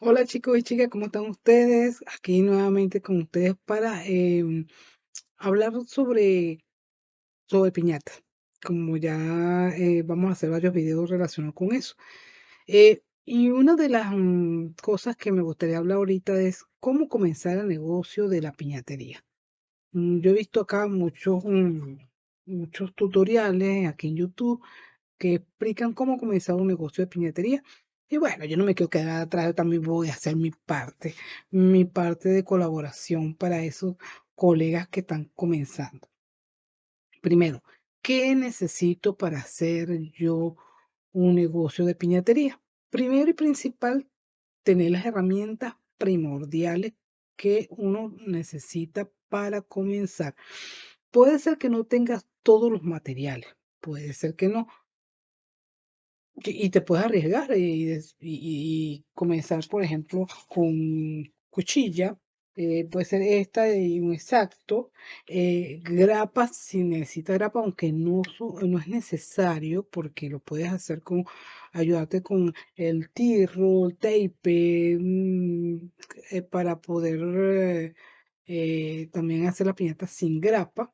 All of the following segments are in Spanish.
Hola chicos y chicas, ¿cómo están ustedes? Aquí nuevamente con ustedes para em, hablar sobre, sobre piñata. Como ya eh, vamos a hacer varios videos relacionados con eso. Eh, y una de las mm, cosas que me gustaría hablar ahorita es cómo comenzar el negocio de la piñatería. Mm, Yo he visto acá muchos, mm, muchos tutoriales aquí en YouTube que explican cómo comenzar un negocio de piñatería. Y bueno, yo no me quiero quedar atrás, yo también voy a hacer mi parte, mi parte de colaboración para esos colegas que están comenzando. Primero, ¿qué necesito para hacer yo un negocio de piñatería? Primero y principal, tener las herramientas primordiales que uno necesita para comenzar. Puede ser que no tengas todos los materiales, puede ser que no, y te puedes arriesgar y, comenzar, por ejemplo, con cuchilla, eh, puede ser esta y un exacto, eh, grapa si necesitas grapa, aunque no, no es necesario porque lo puedes hacer con, ayudarte con el tirro, el tape, mm, eh, para poder eh, también hacer la piñata sin grapa.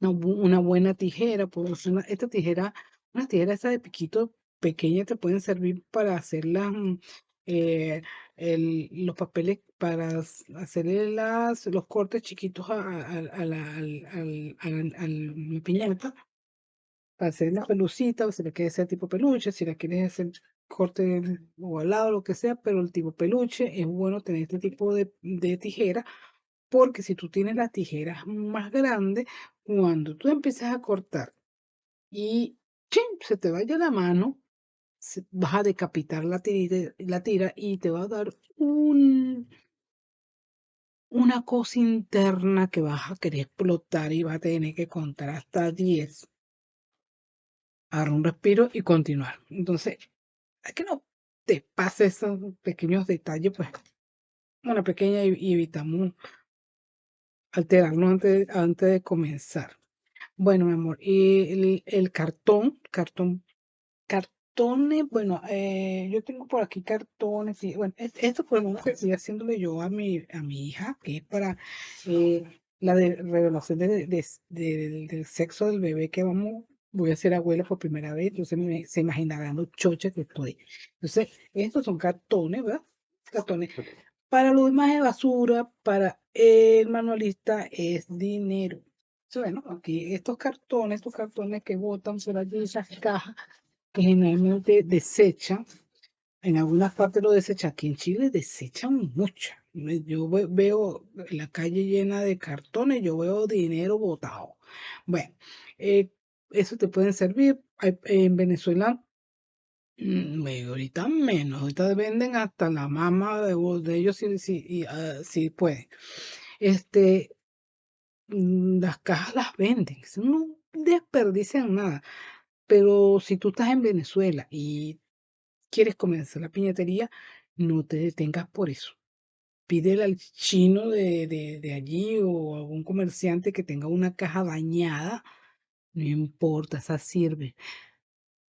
Una buena tijera, puedo usar una- esta tijera, una tijera esa de piquito pequeña te pueden servir para hacer las, mm, eh, el- los papeles, para hacerle las, los cortes chiquitos a, a- la, al, al, al- al- piñata, para hacer la pelucita, o si la quieres hacer tipo peluche, si la quieres hacer corte ovalado, lo que sea, pero el tipo peluche es bueno tener este tipo de, de tijera porque si tú tienes las tijeras más grandes, cuando tú empiezas a cortar y ¡chin! se te vaya la mano, vas a decapitar la tira, y te va a dar un, una cosa interna que vas a querer explotar y vas a tener que contar hasta 10, agarrar un respiro y continuar. Entonces, a que no te pase esos pequeños detalles, pues una pequeña y, evitamos alterarnos antes, antes de comenzar. Bueno, mi amor, y el cartón, cartón, cartones, bueno, eh, yo tengo por aquí cartones, y bueno, es- esto por lo menos que estoy haciéndole yo a mi, a mi hija, que es para eh, la de revelación de, de- de- del sexo del bebé que vamos, voy a ser abuela por primera vez, entonces me, se imaginarán lo chocha que estoy. Entonces, estos son cartones, ¿verdad? Cartones. Para los demás de basura, para el manualista es dinero. Bueno, aquí estos cartones, estos cartones que botan por allí, esas cajas que generalmente desechan, en algunas partes lo desechan, aquí en Chile desechan mucho. Yo ve- veo la calle llena de cartones, yo veo dinero botado. Bueno, eh, eso te pueden servir. En Venezuela, mm, ahorita menos, ahorita venden hasta la mama de, ellos si, si, ah, si pueden. Este, mm, las cajas las venden, no desperdician nada. Pero si tú estás en Venezuela y quieres comenzar la piñatería, no te detengas por eso. Pídele al chino de, de, allí o algún comerciante que tenga una caja dañada, no importa, esa sirve.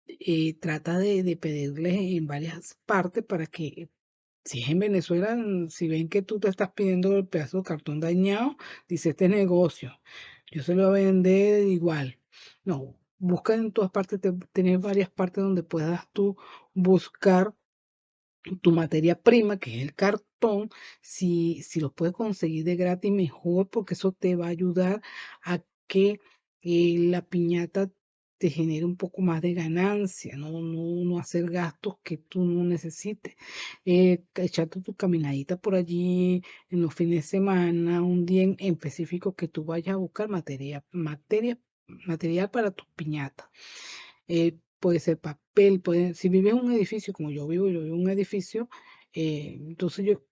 Eh, trata de, de pedirles en varias partes para que, si es en Venezuela, mm, si ven que tú te estás pidiendo el pedazo de cartón dañado, dice este es negocio, yo se lo voy a vender igual. No, busca en todas partes, te- tener varias partes donde puedas tú buscar tu materia prima, que es el cartón, si, si lo puedes conseguir de gratis, mejor, porque eso te va a ayudar a que eh, la piñata te genere un poco más de ganancia, no, no, no hacer gastos que tú no necesites. Eh, echarte tu caminadita por allí en los fines de semana, un día en específico que tú vayas a buscar materia, materia, material para tus piñatas eh, puede ser papel, puede, si vives en un edificio, como yo vivo, yo vivo en un edificio, eh, entonces yo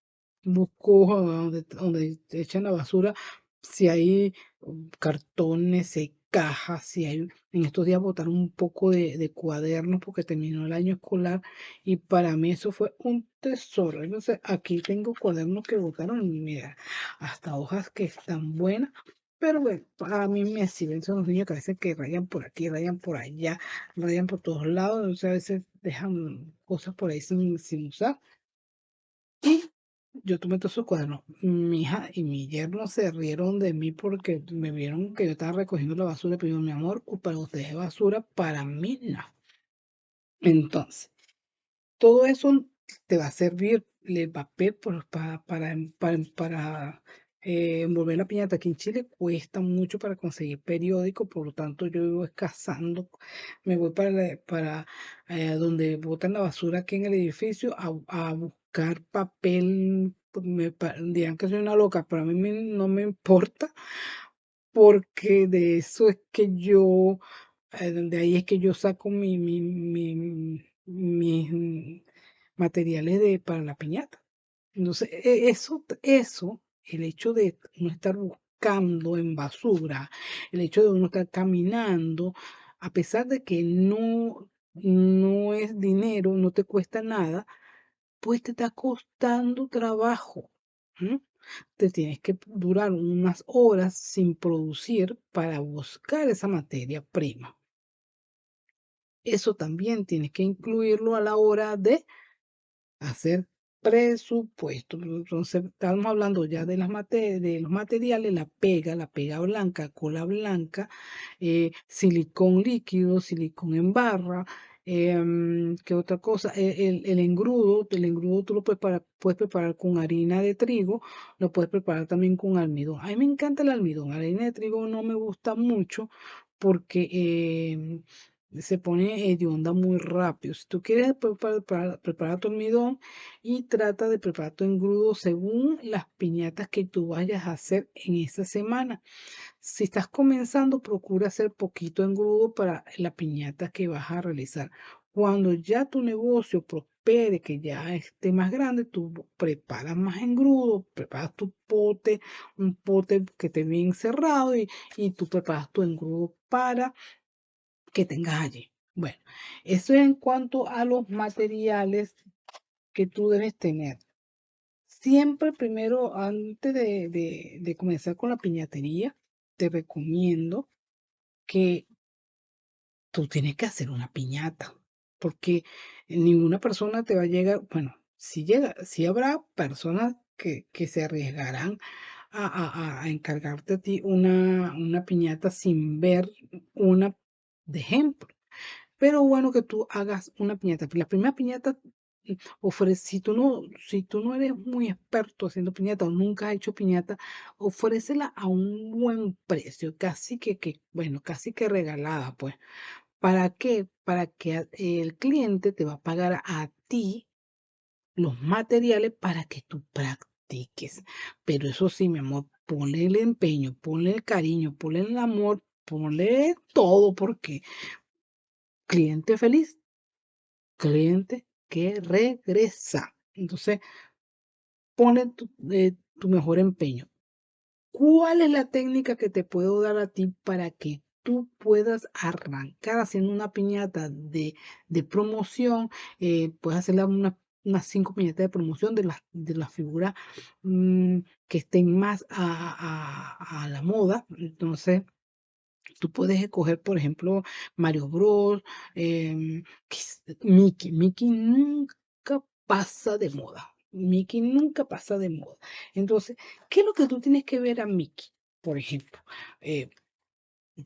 busco donde, donde echan la basura, si hay um, cartones, si hay cajas, si hay, en estos días botaron un poco de, de cuadernos porque terminó el año escolar y para mí eso fue un tesoro. Entonces aquí tengo cuadernos que botaron y mira, hasta hojas que están buenas. Pero bueno, a mí me sirven, son los niños que a veces que rayan por aquí, rayan por allá, rayan por todos lados, entonces a veces dejan cosas por ahí sin, usar. yo tomé todos esos cuadernos. Mi hija y mi yerno se rieron de mí porque me vieron que yo estaba recogiendo la basura, pero yo, mi amor, para ustedes es basura, para mí no. Entonces, todo eso te va a servir el papel para, para, para, eh, envolver la piñata. Aquí en Chile cuesta mucho para conseguir periódico, por lo tanto yo vivo escasando. Me voy para, eh, donde botan la basura aquí en el edificio a, buscar papel. Pues, me dirán que soy una loca, pero a mí no me importa porque de eso es que yo, eh, de ahí es que yo saco mi, mi, mis materiales de, para la piñata. Entonces, e, eso, eso, el hecho de no estar buscando en basura, el hecho de no estar caminando, a pesar de que no, no es dinero, no te cuesta nada, pues te está costando trabajo. Te tienes que durar unas horas sin producir para buscar esa materia prima. Eso también tienes que incluirlo a la hora de hacer presupuesto. Entonces, estamos hablando ya de, las los materiales, la pega, la pega blanca, cola blanca, eh, silicón líquido, silicón en barra, eh, ¿qué otra cosa? E, el, engrudo, el engrudo tú lo puedes preparar, con harina de trigo, lo puedes preparar también con almidón. A mí me encanta el almidón, harina de trigo no me gusta mucho porque em, se pone de onda muy rápido. Si tú quieres preparar, preparar, tu almidón y trata de preparar tu engrudo según las piñatas que tú vayas a hacer en esta semana. Si estás comenzando, procura hacer poquito engrudo para la piñata que vas a realizar. Cuando ya tu negocio prospere, que ya esté más grande, tú preparas más engrudo, preparas tu pote, un pote que esté bien cerrado y, y tú preparas tu engrudo para que tengas allí. Bueno, eso es en cuanto a los materiales que tú debes tener. Siempre primero, antes de, comenzar con la piñatería, te recomiendo que tú tienes que hacer una piñata, porque ninguna persona te va a llegar, bueno, si llega, si habrá personas que, se arriesgarán a, a, encargarte a ti una, una piñata sin ver una de ejemplo. Pero bueno que tú hagas una piñata. La primera piñata mm, ofrece, si tú no, si tú no eres muy experto haciendo piñata o nunca has hecho piñata, ofrécela a un buen precio, casi que, que bueno, casi que regalada, pues. ¿Para qué? Para que el cliente te va a pagar a ti los materiales para que tú practiques. Pero eso sí, mi amor, ponle el empeño, ponle el cariño, ponle el amor ponle todo porque cliente feliz, cliente que regresa. Entonces, pone tu, eh, tu mejor empeño. ¿Cuál es la técnica que te puedo dar a ti para que tú puedas arrancar haciendo una piñata de, de promoción? Eh, puedes hacer una, unas cinco piñatas de promoción de las de figuras mm, que estén más a, a, a la moda. Entonces, Tú puedes escoger, por ejemplo, Mario Bros, em, Mickey. Mickey nunca pasa de moda. Mickey nunca pasa de moda. Entonces, ¿qué es lo que tú tienes que ver a Mickey? Por ejemplo, eh,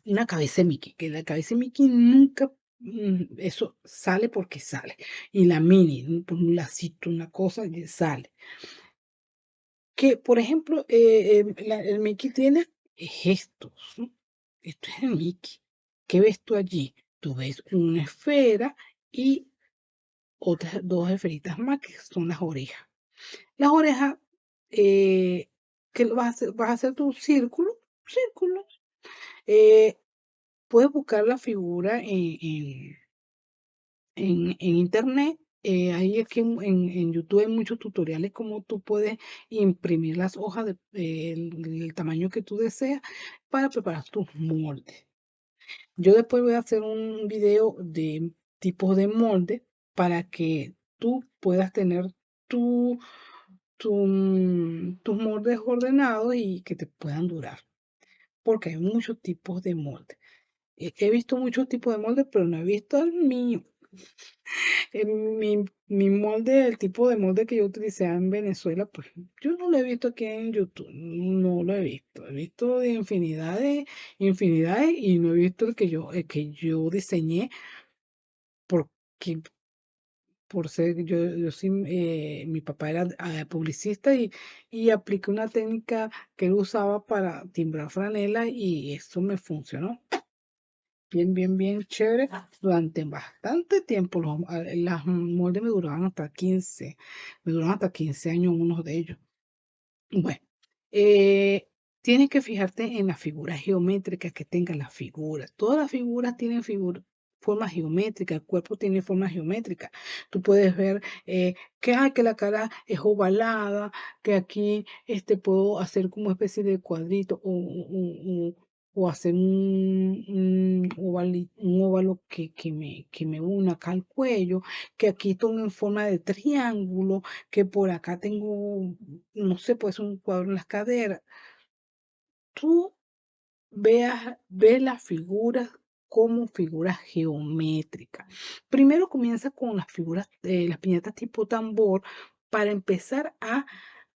una cabeza de Mickey, que la cabeza de Mickey nunca, mm, eso sale porque sale. Y la mini, por un lacito, una cosa, sale. Que, por ejemplo, eh, em, el Mickey tiene gestos. Esto es el Mickey. ¿Qué ves tú allí? Tú ves una esfera y otras dos esferitas más que son las orejas. Las orejas, eh, que vas a hacer, vas a hacer tu círculo, círculo. Eh, puedes buscar la figura en, en, internet. Eh, ahí aquí en, en, YouTube hay muchos tutoriales como tú puedes imprimir las hojas del tamaño que tú deseas para preparar tus moldes. Yo después voy a hacer un video de tipos de molde para que tú puedas tener tu, tus moldes ordenados y que te puedan durar. Porque hay muchos tipos de moldes. He visto muchos tipos de moldes, pero no he visto el mío. Mi, mi molde, el tipo de molde que yo utilicé en Venezuela, pues yo no lo he visto aquí en YouTube, no lo he visto. He visto de infinidades, infinidades y no he visto el que yo, el que yo diseñé porque por ser, yo, yo sí, eh, mi papá era ah, publicista y, y apliqué una técnica que él usaba para timbrar franela y eso me funcionó bien, bien, bien chévere durante bastante tiempo. Los, ah, las moldes me duraban hasta 15, me duraban hasta 15 años unos de ellos. Bueno, eh, tienes que fijarte en las figuras geométricas que tengan las figuras. Todas las figuras tienen figuras forma geométrica, el cuerpo tiene forma geométrica. Tú puedes ver eh, que, hay que la cara es ovalada, que aquí este, puedo hacer como especie de cuadrito o, o, o hacer un, un, óvalo que, que, me, que me una acá al cuello, que aquí tengo en forma de triángulo, que por acá tengo, no sé, pues un cuadro en las caderas. Tú veas, ve las figuras como figuras geométricas. Primero comienza con las figuras, de las piñatas tipo tambor para empezar a,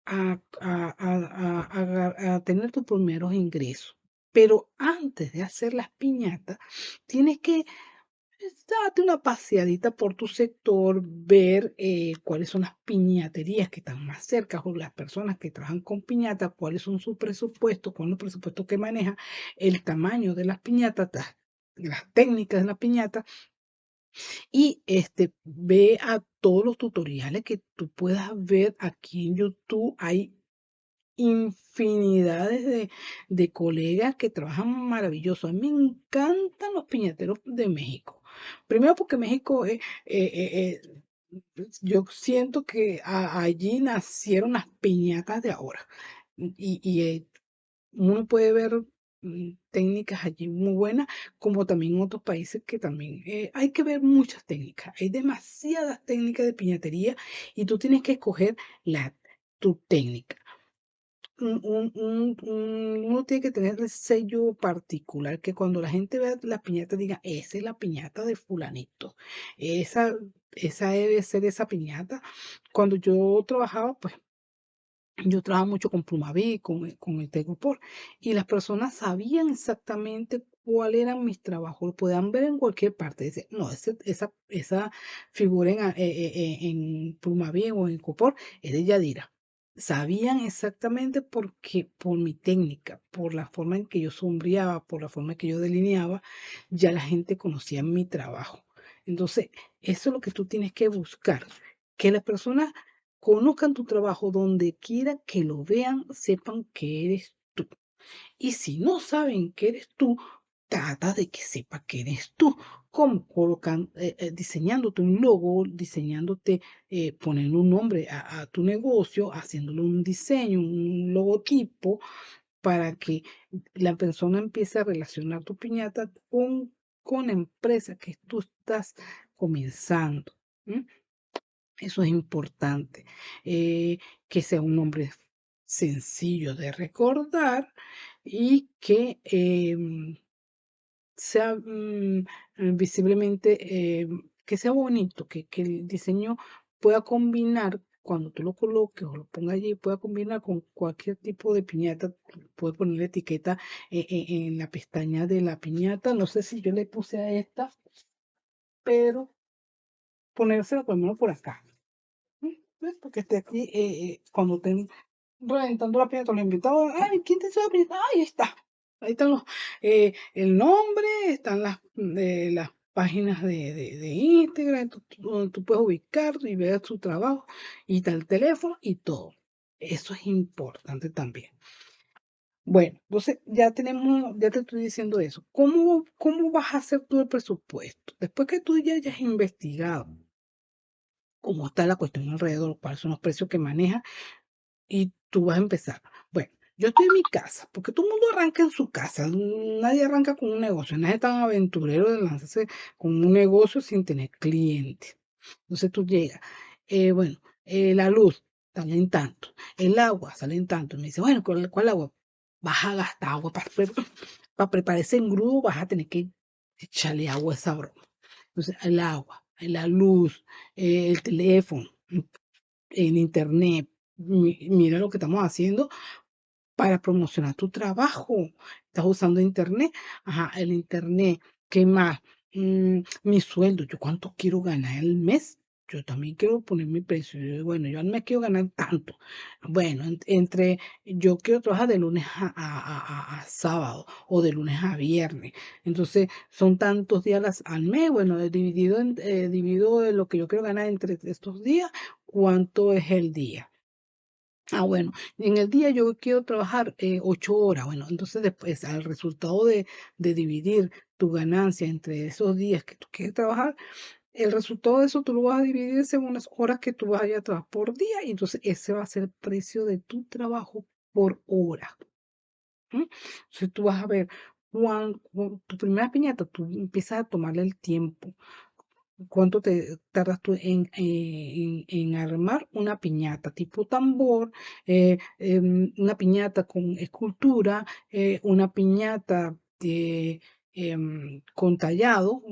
a, a, a tener tus primeros ingresos. Pero antes de hacer las piñatas, tienes que pues, date una paseadita por tu sector, ver eh, cuáles son las piñaterías que están más cerca o las personas que trabajan con piñatas, cuáles son sus presupuestos, cuál es el presupuesto que maneja, el tamaño de las piñatas, las técnicas de la piñata y este, ve a todos los tutoriales que tú puedas ver aquí en YouTube. Infinidades de, de colegas que trabajan maravilloso. A mí me encantan los piñateros de México. Primero porque México, eh, eh, eh, yo siento que allí nacieron las piñatas de ahora. Y, uno puede ver Mm, técnicas allí muy buenas, como también en otros países que también hay que ver muchas técnicas. Hay demasiadas técnicas de piñatería y tú tienes que escoger la, tu técnica. Uno tiene que tener el sello particular, que cuando la gente vea la piñata diga, esa es la piñata de fulanito, esa, esa debe ser esa piñata. Cuando yo trabajaba, pues yo trabajo mucho con Plumaví, con, con el Tegopor, y las personas sabían exactamente cuál eran mis trabajos, lo podían ver en cualquier parte. Dice, no, esa, esa figura en, eh, eh, eh, en Plumaví o en Copor es de Yadira. Sabían exactamente por qué, por mi técnica, por la forma en que yo sombreaba, por la forma en que yo delineaba, ya la gente conocía mi trabajo. Entonces, eso es lo que tú tienes que buscar, que las personas conozcan tu trabajo donde quiera que lo vean, sepan que eres tú. Y si no saben que eres tú, trata de que sepa que eres tú, como colocan, eh, eh, diseñándote un logo, diseñándote, eh, poniendo un nombre a, tu negocio, haciéndole un diseño, un logotipo, para que la persona empiece a relacionar tu piñata con, con la empresa que tú estás comenzando. Eso es importante. Eh, que sea un nombre sencillo de recordar y que em, sea mm, visiblemente, em, que sea bonito, que, el diseño pueda combinar cuando tú lo coloques o lo pongas allí, pueda combinar con cualquier tipo de piñata. Puedes poner la etiqueta eh, eh, en la pestaña de la piñata. No sé si yo le puse a esta, pero ponérsela por lo menos por acá. Porque esté aquí, eh, eh, cuando estén reventando la piñata, los invitados, ay, ¿quién te sabe piñata? Ahí está. Ahí están los, eh, el nombre, están las, las páginas de, de, Instagram, donde tú puedes ubicar y ver su trabajo, y está el teléfono y todo. Eso es importante también. Bueno, entonces ya tenemos, ya te estoy diciendo eso. ¿Cómo, cómo vas a hacer tú el presupuesto? Después que tú ya hayas investigado cómo está la cuestión alrededor, cuáles son los precios que maneja y tú vas a empezar. Yo estoy en mi casa, porque todo el mundo arranca en su casa, nadie arranca con un negocio, nadie es tan aventurero de lanzarse con un negocio sin tener clientes. Entonces tú llegas, eh, bueno, eh, la luz sale en tanto, el agua sale en tanto, me dice, bueno, ¿cuál, cuál agua? Vas a gastar agua para, para preparar ese engrudo, vas a tener que echarle agua a esa broma. Entonces, el agua, la luz, eh, el teléfono, en internet. Mira lo que estamos haciendo para promocionar tu trabajo. Estás usando internet, ajá, el internet, ¿qué más? Mm, mi sueldo, yo cuánto quiero ganar al mes. Yo también quiero poner mi precio. bueno, yo al mes quiero ganar tanto. Bueno, entre yo quiero trabajar de lunes a, sábado o de lunes a viernes. Entonces, son tantos días al mes. Bueno, dividido en, eh, lo que yo quiero ganar entre estos días, ¿cuánto es el día? Ah, bueno, en el día yo quiero trabajar eh, ocho horas. Bueno, entonces después al resultado de, dividir tu ganancia entre esos días que tú quieres trabajar, el resultado de eso tú lo vas a dividir según las horas que tú vayas a trabajar por día y entonces ese va a ser el precio de tu trabajo por hora. Entonces tú vas a ver, cuando, tu primera piñata, tú empiezas a tomarle el tiempo cuánto te tardas tú en, en, armar una piñata tipo tambor, eh, em, una piñata con escultura, eh, una piñata em, con tallado,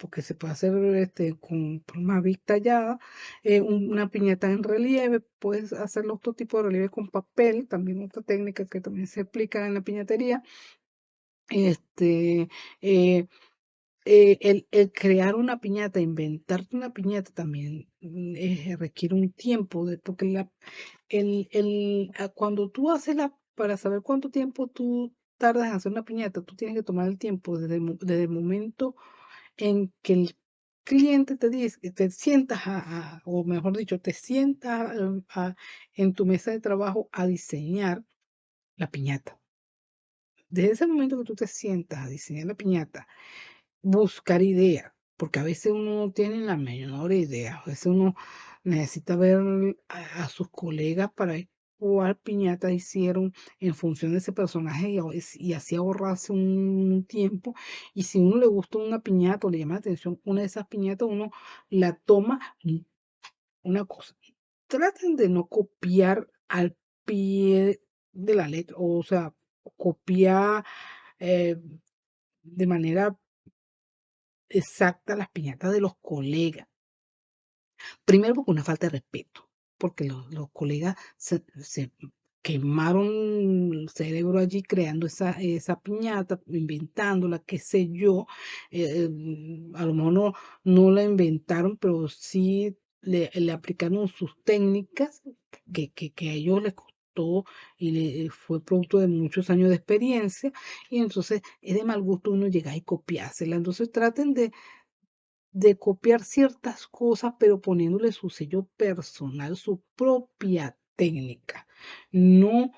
porque se puede hacer este, con vista tallada, eh, una piñata en relieve, puedes hacer otro tipo de relieve con papel, también otra técnica que también se aplica en la piñatería. Este, eh, el, el, crear una piñata, inventarte una piñata también mm, eh, requiere un tiempo, de, porque la, el, ah, cuando tú haces la, para saber cuánto tiempo tú tardas en hacer una piñata, tú tienes que tomar el tiempo desde, desde el momento en que el cliente te dice, te sientas a, o mejor dicho, te sientas en tu mesa de trabajo a diseñar la piñata. Desde ese momento que tú te sientas a diseñar la piñata, buscar ideas, porque a veces uno no tiene la menor idea, a veces uno necesita ver a, sus colegas para ver cuál piñata hicieron en función de ese personaje y, así ahorrarse un tiempo. Y si uno le gusta una piñata o le llama la atención una de esas piñatas, uno la toma. Una cosa, traten de no copiar al pie de la letra, o sea, copiar eh, de manera exacta las piñatas de los colegas. Primero porque una falta de respeto, porque los, colegas se, quemaron el cerebro allí creando esa, esa piñata, inventándola, qué sé yo. Eh, mm, a lo mejor no, la inventaron, pero sí le, aplicaron sus técnicas que, que, a ellos les y le, fue producto de muchos años de experiencia. Y entonces es de mal gusto uno llegar y copiársela. Entonces traten de, de copiar ciertas cosas, pero poniéndole su sello personal, su propia técnica. No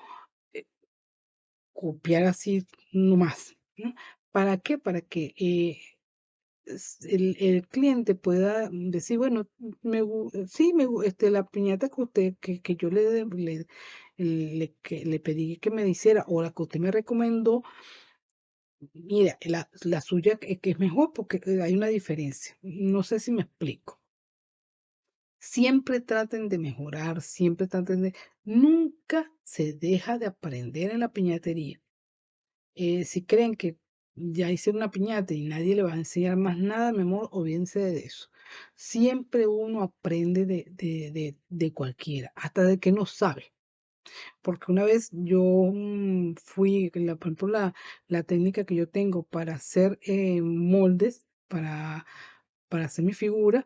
eh, copiar así nomás. ¿no? ¿Para qué? Para que eh, el, cliente pueda decir, bueno, me, sí, me, este, la piñata que usted, que, que yo le, le, que le pedí que me hiciera o la que usted me recomendó, mira, la, la suya que, que es mejor porque eh, hay una diferencia. No sé si me explico. Siempre traten de mejorar, siempre traten de... Nunca se deja de aprender en la piñatería. Eh, si creen que ya hice una piñata y nadie le va a enseñar más nada, mi amor, olvídense de eso. Siempre uno aprende de, de, de, de cualquiera, hasta de que no sabe. Porque una vez yo mm, fui, la, por ejemplo, la, la técnica que yo tengo para hacer eh, moldes, para, para hacer mi figura,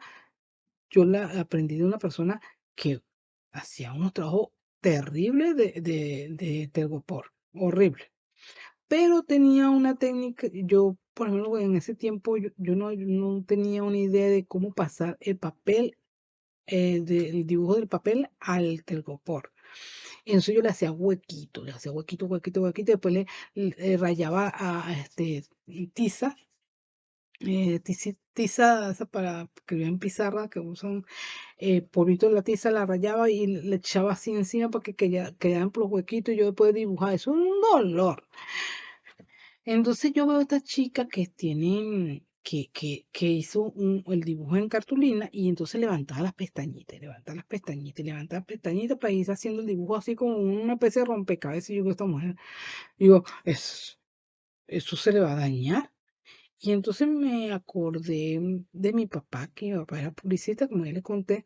yo la aprendí de una persona que hacía unos trabajos terribles de, de, tergopor, horrible. Pero tenía una técnica, yo, por ejemplo, en ese tiempo yo, no, no tenía una idea de cómo pasar el papel, eh, del dibujo del papel al telgopor. Entonces yo le hacía huequito, le hacía huequito, huequito, huequito, después le, rayaba a, este tiza, eh, tiza, para escribir en pizarra, que usan eh, de la tiza, la rayaba y le echaba así encima para que quedaran por los huequitos y yo después dibujar. Eso es un dolor. Entonces yo veo a esta chica que tiene que, que, que hizo el dibujo en cartulina y entonces levantaba las pestañitas, levantaba las pestañitas, levantaba las pestañitas para ir haciendo el dibujo así como una especie de rompecabezas. Y yo con esta mujer, digo, eso, eso se le va a dañar. Y entonces me acordé de mi papá, que mi papá era publicista, como ya le conté,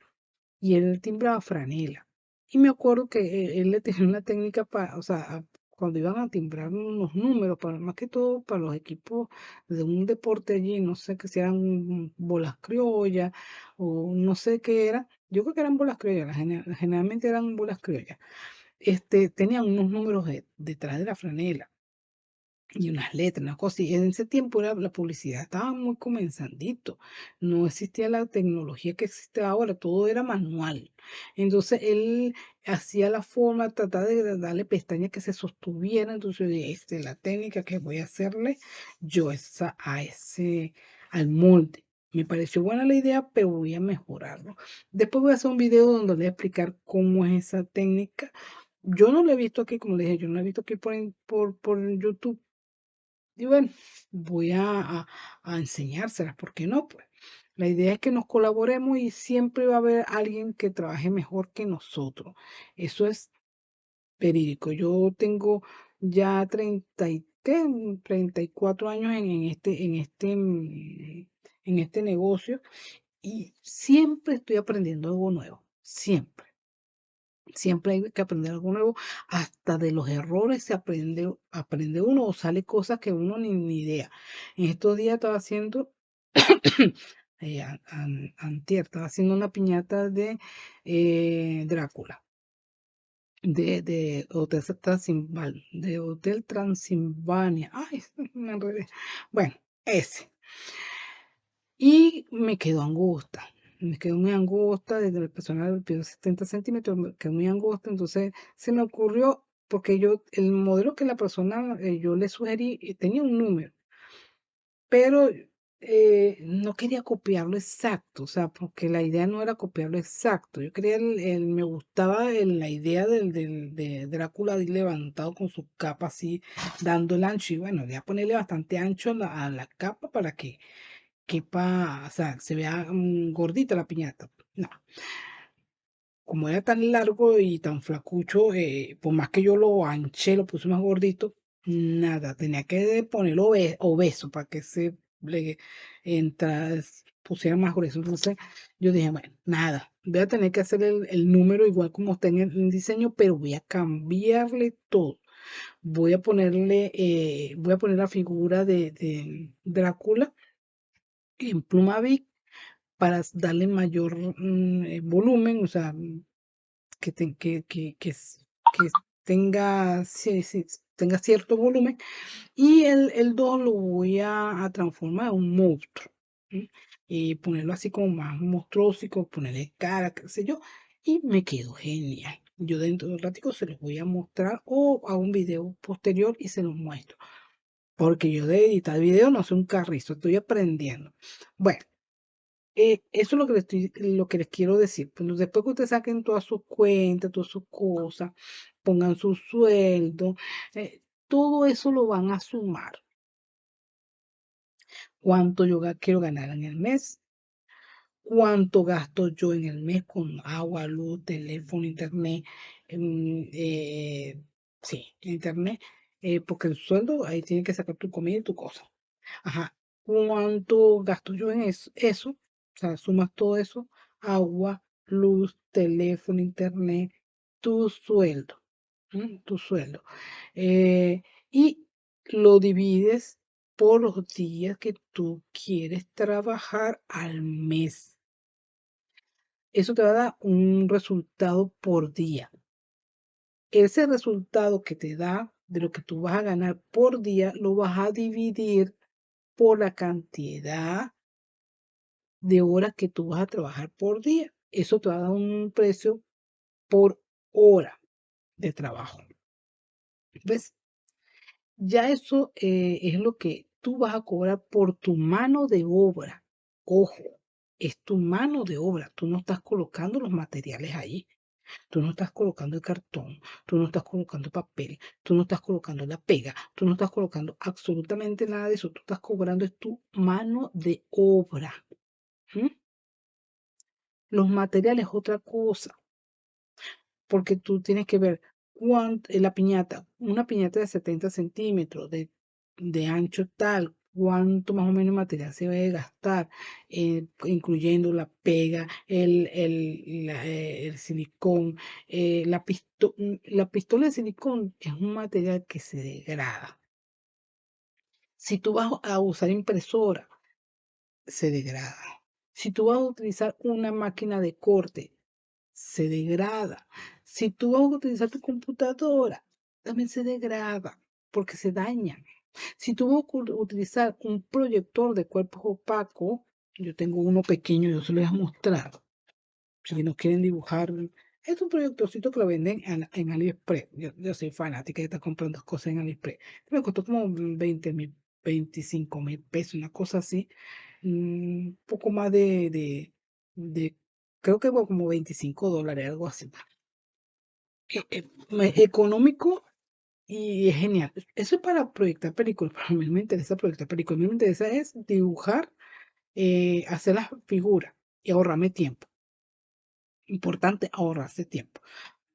y él timbraba franela. Y me acuerdo que e, él, le tenía una técnica para, o sea, cuando iban a timbrar unos números, para, más que todo para los equipos de un deporte allí, no sé que sean bolas criollas o no sé qué era, yo creo que eran bolas criollas, generalmente eran bolas criollas, este, tenían unos números detrás de la franela y unas letras, una cosa. Y en ese tiempo la, la publicidad estaba muy comenzandito. No existía la tecnología que existe ahora, todo era manual. Entonces él hacía la forma, trataba de darle pestañas que se sostuvieran. Entonces, este, la técnica que voy a hacerle yo esa, a ese, al molde. Me pareció buena la idea, pero voy a mejorarlo. Después voy a hacer un video donde voy a explicar cómo es esa técnica. Yo no lo he visto aquí, como le dije, yo no lo he visto aquí por, por, por YouTube, y bueno, voy a, a, enseñárselas, ¿por qué no? Pues la idea es que nos colaboremos y siempre va a haber alguien que trabaje mejor que nosotros. Eso es verídico. Yo tengo ya 30 y, 34 años en, en, este, en, este, en este negocio y siempre estoy aprendiendo algo nuevo, siempre. Siempre hay que aprender algo nuevo. Hasta de los errores se aprende, aprende uno o sale cosas que uno ni, ni idea. En estos días estaba haciendo, eh, antier, estaba haciendo una piñata de eh, Drácula. De, de Hotel Transilvania, de Hotel Transilvania. Ay, me enredé. Bueno, ese. Y me quedó angusta me quedó muy angosta, desde el personal pido 70 centímetros, me quedó muy angosta, entonces se me ocurrió, porque yo, el modelo que la persona, eh, yo le sugerí, tenía un número, pero eh, no quería copiarlo exacto, o sea, porque la idea no era copiarlo exacto, yo quería, el, me gustaba la idea del, del, de Drácula levantado con su capa así, dando el ancho, y bueno, voy a ponerle bastante ancho a la capa para que quepa, o sea, se vea mm, gordita la piñata. No. Como era tan largo y tan flacucho, eh, por más que yo lo anché, lo puse más gordito, nada, tenía que ponerlo obeso para que se le pusiera más grueso. Entonces yo dije, bueno, nada, voy a tener que hacer el, número igual como está en el diseño, pero voy a cambiarle todo. Voy a ponerle, eh, voy a poner la figura de Drácula en pluma Vic para darle mayor mm, eh, volumen, o sea, que, tenga cierto volumen. Y el, el 2 lo voy a, transformar en un monstruo. Y ponerlo así como más monstruoso, ponerle cara, qué sé yo. Y me quedó genial. Yo dentro de un ratico se los voy a mostrar o a un video posterior y se los muestro porque yo de editar video no soy un carrizo, estoy aprendiendo. Bueno, eh, eso es lo que, les quiero decir. Pues después que ustedes saquen todas sus cuentas, todas sus cosas, pongan su sueldo, eh, todo eso lo van a sumar. ¿Cuánto yo quiero ganar en el mes? ¿Cuánto gasto yo en el mes con agua, luz, teléfono, internet? Eh, sí, internet eh, porque el sueldo ahí tiene que sacar tu comida y tu cosa. Ajá. ¿Cuánto gasto yo en eso? O sea, sumas todo eso, agua, luz, teléfono, internet, tu sueldo, tu sueldo. Eh, y lo divides por los días que tú quieres trabajar al mes. Eso te va a dar un resultado por día. Ese resultado que te da de lo que tú vas a ganar por día, lo vas a dividir por la cantidad de horas que tú vas a trabajar por día. Eso te va a dar un precio por hora de trabajo. ¿Ves? Ya eso eh, es lo que tú vas a cobrar por tu mano de obra. Ojo, es tu mano de obra. Tú no estás colocando los materiales ahí. Tú no estás colocando el cartón, tú no estás colocando papel, tú no estás colocando la pega, tú no estás colocando absolutamente nada de eso. Tú estás cobrando es tu mano de obra. Los materiales es otra cosa. Porque tú tienes que ver cuánto, la piñata, una piñata de 70 centímetros de, de ancho tal, cuánto más o menos material se debe gastar, eh, incluyendo la pega, el, el, eh, el silicón. Eh, la, la pistola de silicón es un material que se degrada. Si tú vas a usar impresora, se degrada. Si tú vas a utilizar una máquina de corte, se degrada. Si tú vas a utilizar tu computadora, también se degrada porque se daña. Si vas a utilizar un proyector de cuerpos opacos, yo tengo uno pequeño, yo se lo voy a mostrar. Si no quieren dibujar, es un proyectorcito que lo venden en, AliExpress. Yo, soy fanática de estar comprando cosas en AliExpress. Me costó como 20 mil, 25 mil pesos, una cosa así. Un mm, poco más de, de, creo que como 25 dólares, algo así. E, e, económico y es genial. Eso es para proyectar películas, pero a mí me interesa proyectar películas. A mí me interesa es dibujar, eh, hacer las figuras y ahorrarme tiempo. Importante ahorrarse tiempo.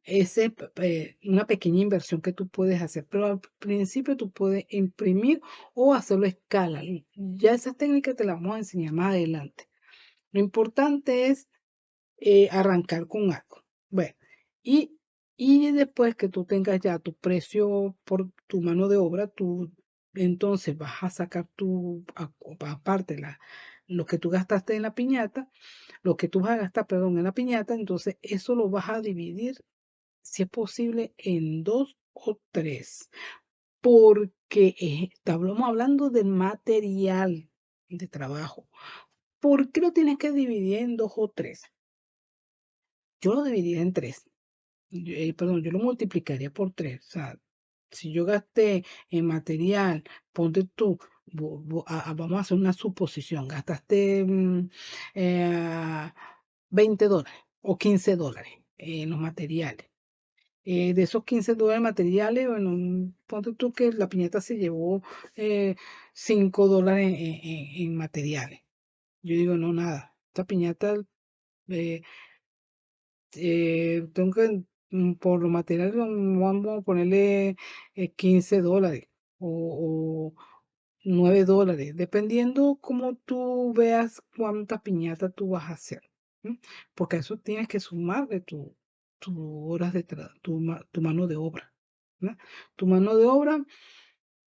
Es eh, una pequeña inversión que tú puedes hacer, pero al principio tú puedes imprimir o hacerlo a escala. Ya esa técnica te la vamos a enseñar más adelante. Lo importante es eh, arrancar con algo. Bueno, y y después que tú tengas ya tu precio por tu mano de obra, tú entonces vas a sacar tu, aparte lo que tú gastaste en la piñata, lo que tú vas a gastar, perdón, en la piñata, entonces eso lo vas a dividir, si es posible, en dos o tres. Porque eh, estamos hablando del material de trabajo. ¿Por qué lo tienes que dividir en dos o tres? Yo lo dividí en tres. Eh, perdón, yo lo multiplicaría por tres. O sea, si yo gasté en material, ponte tú, vamos a hacer una suposición, gastaste 20 mm, eh, dólares o 15 dólares en los materiales. Eh, de esos 15 dólares materiales, bueno, ponte tú que la piñata se llevó 5 dólares en, materiales. Yo digo, no, nada, esta piñata tengo que Mm, por los materiales vamos a ponerle 15 eh, dólares o, 9 dólares, dependiendo como tú veas cuánta piñata tú vas a hacer. Porque eso tienes que sumar de tu, horas de tu, tu, mano de obra. Tu mano de obra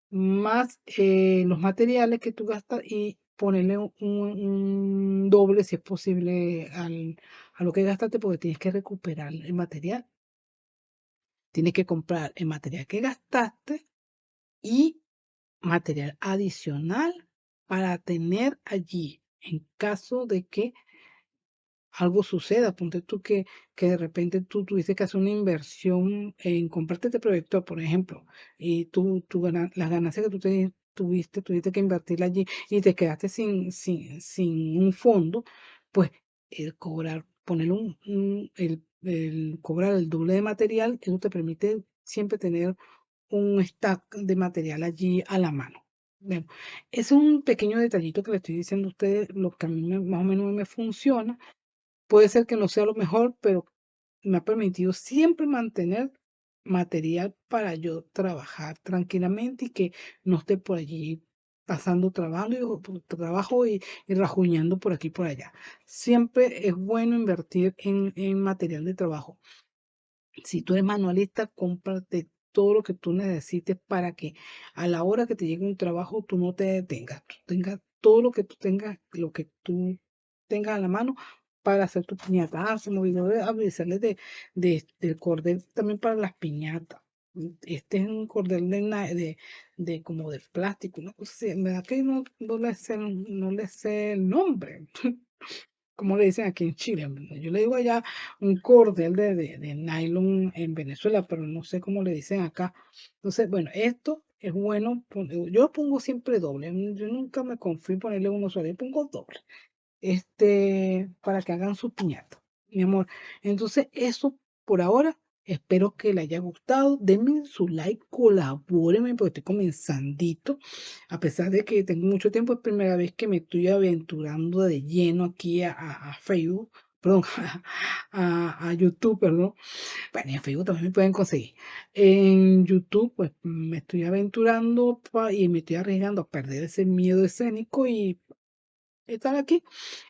más eh, los materiales que tú gastas y ponerle un, doble si es posible al, a lo que gastaste porque tienes que recuperar el material Tienes que comprar el material que gastaste y material adicional para tener allí en caso de que algo suceda. Ponte tú que, que de repente tú tuviste que hacer una inversión en comprarte este proyecto, por ejemplo, y tú, tú las ganancias que tú tuviste, tuviste que invertir allí y te quedaste sin, sin, sin un fondo, pues el cobrar, poner un, el el cobrar el doble de material, eso te permite siempre tener un stack de material allí a la mano. es un pequeño detallito que le estoy diciendo a ustedes, lo que a mí más o menos me funciona. Puede ser que no sea lo mejor, pero me ha permitido siempre mantener material para yo trabajar tranquilamente y que no esté por allí pasando trabajo, trabajo y, y rajuñando por aquí y por allá. Siempre es bueno invertir en, material de trabajo. Si tú eres manualista, cómprate todo lo que tú necesites para que a la hora que te llegue un trabajo tú no te detengas, tú tengas todo lo que tú tengas, lo que tú tengas a la mano para hacer tu piñata. Ah, se me avisarles de, de, del cordel también para las piñatas. Este es un cordel de, de, como de plástico, no sé, verdad que no, no, le sé, no le sé el nombre, como le dicen aquí en Chile. Yo le digo allá un cordel de, de, nylon en Venezuela, pero no sé cómo le dicen acá. Entonces, bueno, esto es bueno, yo pongo siempre doble, yo nunca me confío en ponerle uno solo, yo pongo doble, este, para que hagan su piñata, mi amor. Entonces, eso por ahora Espero que le haya gustado. Denme su like, colabórenme porque estoy comenzandito. A pesar de que tengo mucho tiempo, es primera vez que me estoy aventurando de lleno aquí a, Facebook. perdón, a, YouTube, perdón. Bueno, en Facebook también me pueden conseguir. En YouTube, pues me estoy aventurando y me estoy arriesgando a perder ese miedo escénico y estar aquí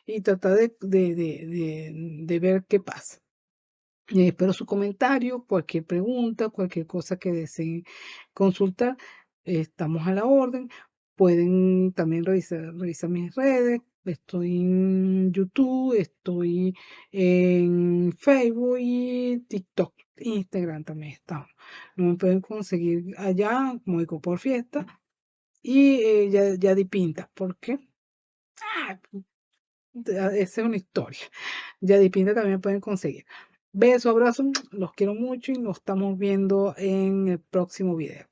y tratar de, de ver qué pasa. Eh, espero su comentario, cualquier pregunta, cualquier cosa que deseen consultar, estamos a la orden. Pueden también revisar, revisar mis redes. Estoy en YouTube, estoy en Facebook y TikTok. Instagram también estamos. No me pueden conseguir allá, como por fiesta. Y eh, ya, ya di pinta. ¿Por qué? Ah, esa es una historia. Ya di pinta también pueden conseguir. Beso, abrazo, los quiero mucho y nos estamos viendo en el próximo video.